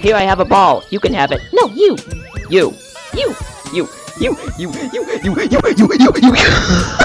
Here I have a ball. You can have it. No, you. You. You. You. You. You. You. You. You. You. You. You.